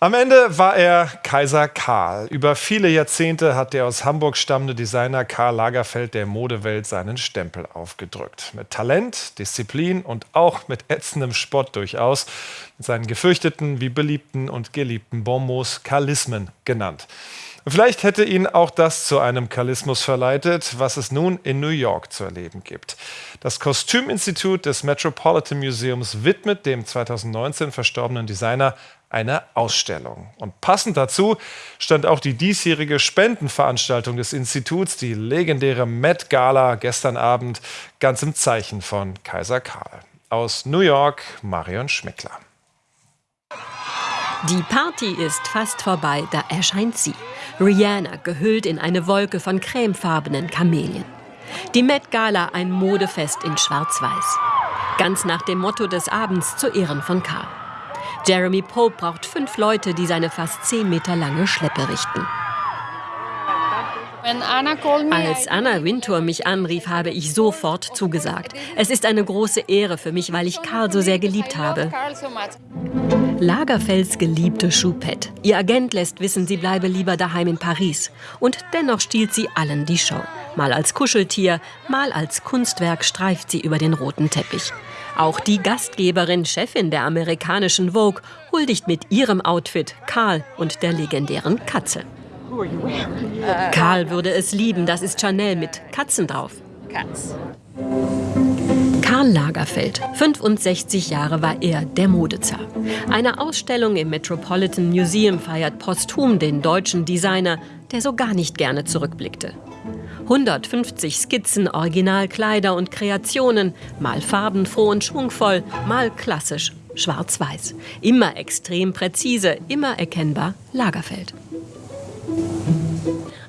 Am Ende war er Kaiser Karl. Über viele Jahrzehnte hat der aus Hamburg stammende Designer Karl Lagerfeld der Modewelt seinen Stempel aufgedrückt. Mit Talent, Disziplin und auch mit ätzendem Spott durchaus. Mit seinen gefürchteten wie beliebten und geliebten Bonmots Karlismen genannt. Vielleicht hätte ihn auch das zu einem Kalismus verleitet, was es nun in New York zu erleben gibt. Das Kostüminstitut des Metropolitan Museums widmet dem 2019 verstorbenen Designer eine Ausstellung. Und passend dazu stand auch die diesjährige Spendenveranstaltung des Instituts, die legendäre Met Gala gestern Abend, ganz im Zeichen von Kaiser Karl. Aus New York, Marion Schmickler. Die Party ist fast vorbei, da erscheint sie. Rihanna gehüllt in eine Wolke von cremefarbenen Kamelien. Die Met Gala ein Modefest in Schwarz-Weiß. Ganz nach dem Motto des Abends zu Ehren von Karl. Jeremy Pope braucht fünf Leute, die seine fast zehn Meter lange Schleppe richten. Als Anna Wintour mich anrief, habe ich sofort zugesagt. Es ist eine große Ehre für mich, weil ich Karl so sehr geliebt habe. Lagerfelds geliebte Choupette. Ihr Agent lässt wissen, sie bleibe lieber daheim in Paris. Und dennoch stiehlt sie allen die Show. Mal als Kuscheltier, mal als Kunstwerk streift sie über den roten Teppich. Auch die Gastgeberin, Chefin der amerikanischen Vogue, huldigt mit ihrem Outfit Karl und der legendären Katze. Karl würde es lieben, das ist Chanel mit Katzen drauf. Karl Lagerfeld, 65 Jahre war er der Modezar. Eine Ausstellung im Metropolitan Museum feiert posthum den deutschen Designer, der so gar nicht gerne zurückblickte. 150 Skizzen, Originalkleider und Kreationen, mal farbenfroh und schwungvoll, mal klassisch, schwarz-weiß. Immer extrem präzise, immer erkennbar Lagerfeld.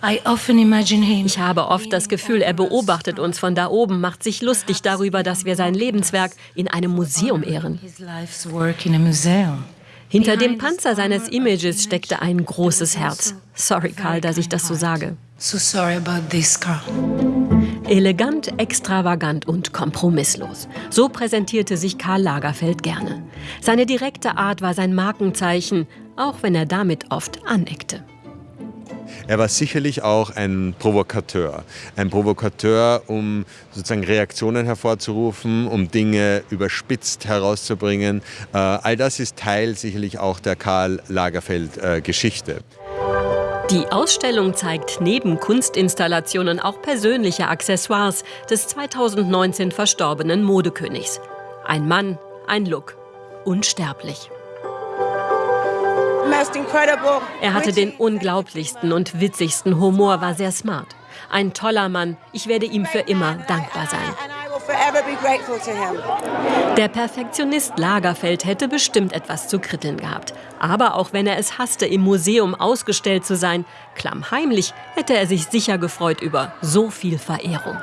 Ich habe oft das Gefühl, er beobachtet uns von da oben, macht sich lustig darüber, dass wir sein Lebenswerk in einem Museum ehren. Hinter dem Panzer seines Images steckte ein großes Herz. Sorry, Karl, dass ich das so sage. Elegant, extravagant und kompromisslos. So präsentierte sich Karl Lagerfeld gerne. Seine direkte Art war sein Markenzeichen, auch wenn er damit oft aneckte. Er war sicherlich auch ein Provokateur. Ein Provokateur, um sozusagen Reaktionen hervorzurufen, um Dinge überspitzt herauszubringen. Äh, all das ist Teil sicherlich auch der Karl Lagerfeld-Geschichte. Die Ausstellung zeigt neben Kunstinstallationen auch persönliche Accessoires des 2019 verstorbenen Modekönigs. Ein Mann, ein Look, unsterblich. Er hatte den unglaublichsten und witzigsten Humor, war sehr smart. Ein toller Mann. Ich werde ihm für immer dankbar sein. Der Perfektionist Lagerfeld hätte bestimmt etwas zu kritteln gehabt. Aber auch wenn er es hasste, im Museum ausgestellt zu sein, klammheimlich hätte er sich sicher gefreut über so viel Verehrung.